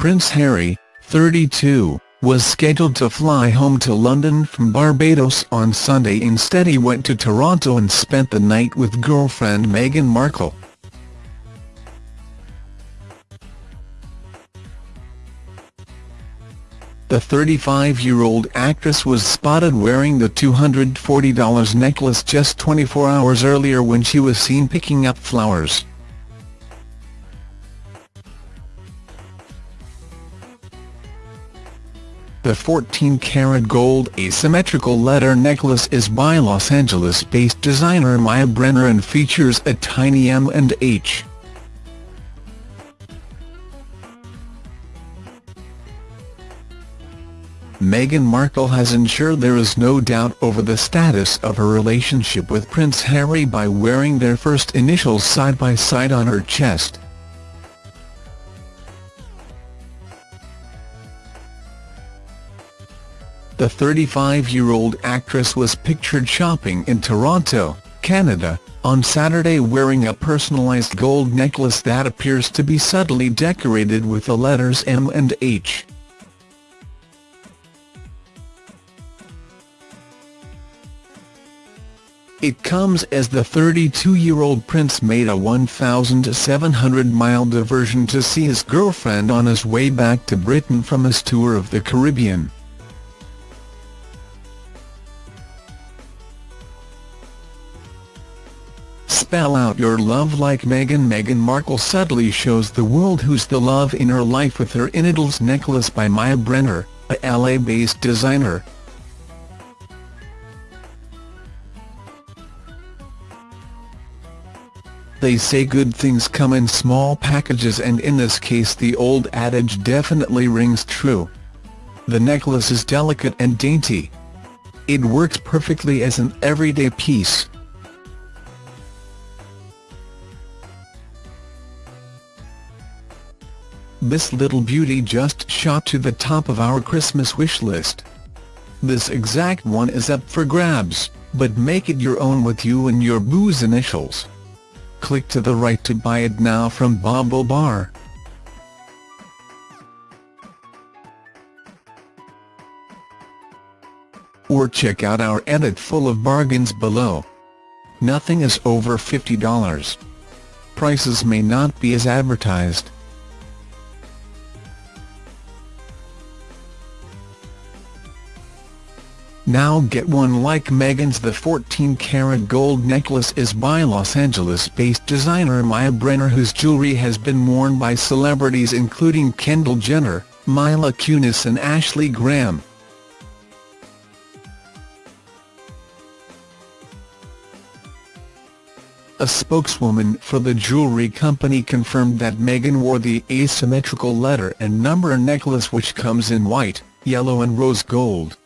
Prince Harry, 32, was scheduled to fly home to London from Barbados on Sunday instead he went to Toronto and spent the night with girlfriend Meghan Markle. The 35-year-old actress was spotted wearing the $240 necklace just 24 hours earlier when she was seen picking up flowers. The 14-karat gold asymmetrical letter necklace is by Los Angeles-based designer Maya Brenner and features a tiny M and H. Meghan Markle has ensured there is no doubt over the status of her relationship with Prince Harry by wearing their first initials side by side on her chest. The 35-year-old actress was pictured shopping in Toronto, Canada, on Saturday wearing a personalised gold necklace that appears to be subtly decorated with the letters M and H. It comes as the 32-year-old prince made a 1,700-mile diversion to see his girlfriend on his way back to Britain from his tour of the Caribbean. Spell out your love like Meghan Meghan Markle subtly shows the world who's the love in her life with her initials necklace by Maya Brenner, a LA-based designer. They say good things come in small packages and in this case the old adage definitely rings true. The necklace is delicate and dainty. It works perfectly as an everyday piece. This little beauty just shot to the top of our Christmas wish list. This exact one is up for grabs, but make it your own with you and your boo's initials. Click to the right to buy it now from BaubleBar. Or check out our edit full of bargains below. Nothing is over $50. Prices may not be as advertised. Now get one like Meghan's The 14-karat gold necklace is by Los Angeles-based designer Maya Brenner whose jewelry has been worn by celebrities including Kendall Jenner, Mila Kunis and Ashley Graham. A spokeswoman for the jewelry company confirmed that Meghan wore the asymmetrical letter and number necklace which comes in white, yellow and rose gold.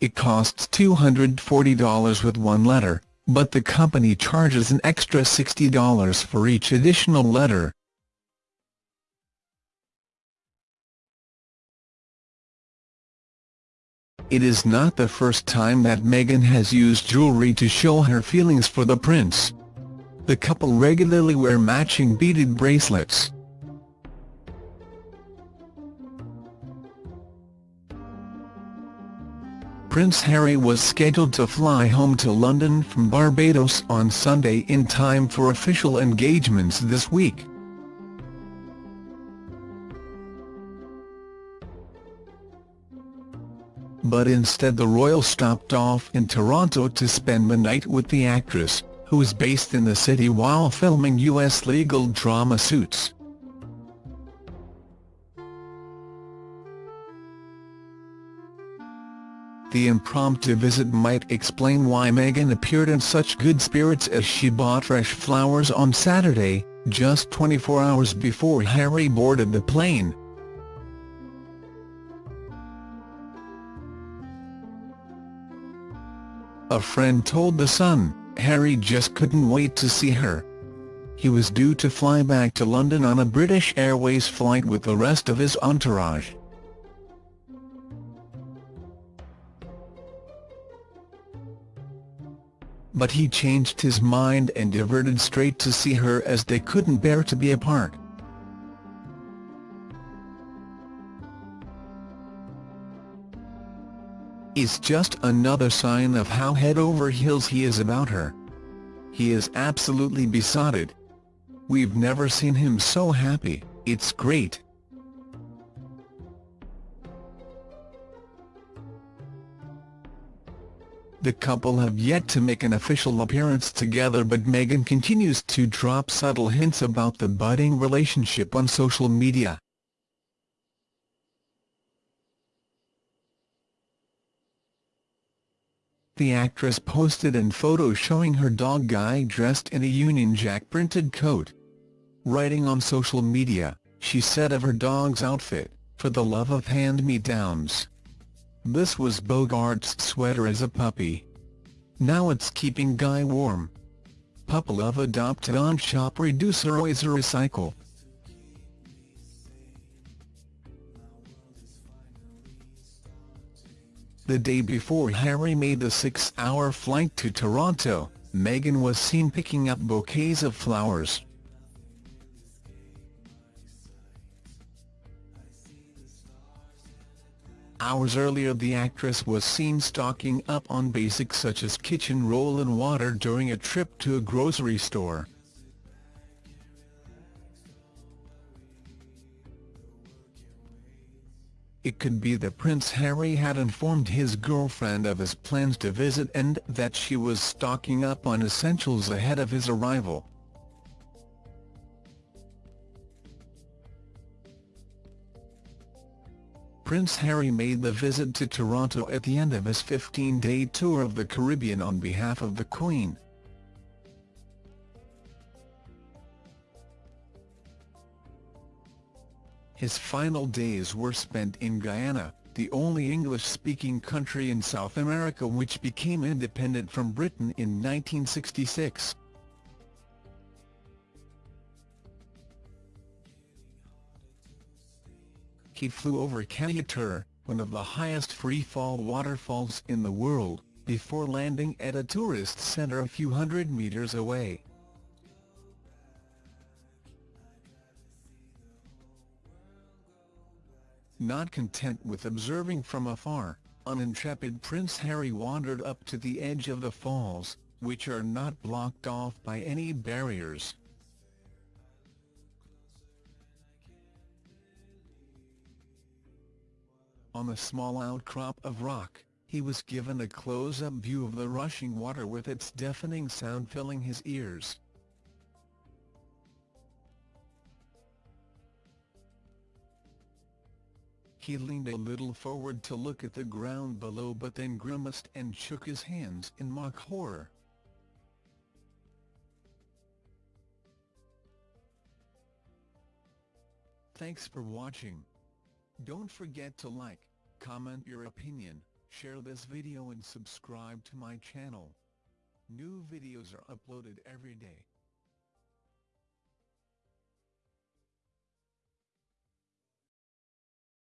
It costs $240 with one letter, but the company charges an extra $60 for each additional letter. It is not the first time that Meghan has used jewelry to show her feelings for the prince. The couple regularly wear matching beaded bracelets. Prince Harry was scheduled to fly home to London from Barbados on Sunday in time for official engagements this week. But instead the royal stopped off in Toronto to spend the night with the actress, who is based in the city while filming U.S. legal drama Suits. The impromptu visit might explain why Meghan appeared in such good spirits as she bought fresh flowers on Saturday, just 24 hours before Harry boarded the plane. A friend told The Sun, Harry just couldn't wait to see her. He was due to fly back to London on a British Airways flight with the rest of his entourage. But he changed his mind and diverted straight to see her as they couldn't bear to be apart. It's just another sign of how head over heels he is about her. He is absolutely besotted. We've never seen him so happy, it's great. The couple have yet to make an official appearance together but Meghan continues to drop subtle hints about the budding relationship on social media. The actress posted an photo showing her dog Guy dressed in a Union Jack printed coat. Writing on social media, she said of her dog's outfit, for the love of hand-me-downs. This was Bogart's sweater as a puppy. Now it's keeping Guy warm. Pup love adopted on shop reducer recycle. The day before Harry made the six-hour flight to Toronto, Meghan was seen picking up bouquets of flowers. Hours earlier the actress was seen stocking up on basics such as kitchen roll and water during a trip to a grocery store. It could be that Prince Harry had informed his girlfriend of his plans to visit and that she was stocking up on essentials ahead of his arrival. Prince Harry made the visit to Toronto at the end of his 15-day tour of the Caribbean on behalf of the Queen. His final days were spent in Guyana, the only English-speaking country in South America which became independent from Britain in 1966. He flew over Kaieteur, one of the highest free-fall waterfalls in the world, before landing at a tourist centre a few hundred metres away. Not content with observing from afar, unintrepid Prince Harry wandered up to the edge of the falls, which are not blocked off by any barriers. On a small outcrop of rock, he was given a close-up view of the rushing water with its deafening sound filling his ears. He leaned a little forward to look at the ground below but then grimaced and shook his hands in mock horror. Thanks for watching. Don't forget to like, comment your opinion, share this video and subscribe to my channel. New videos are uploaded every day.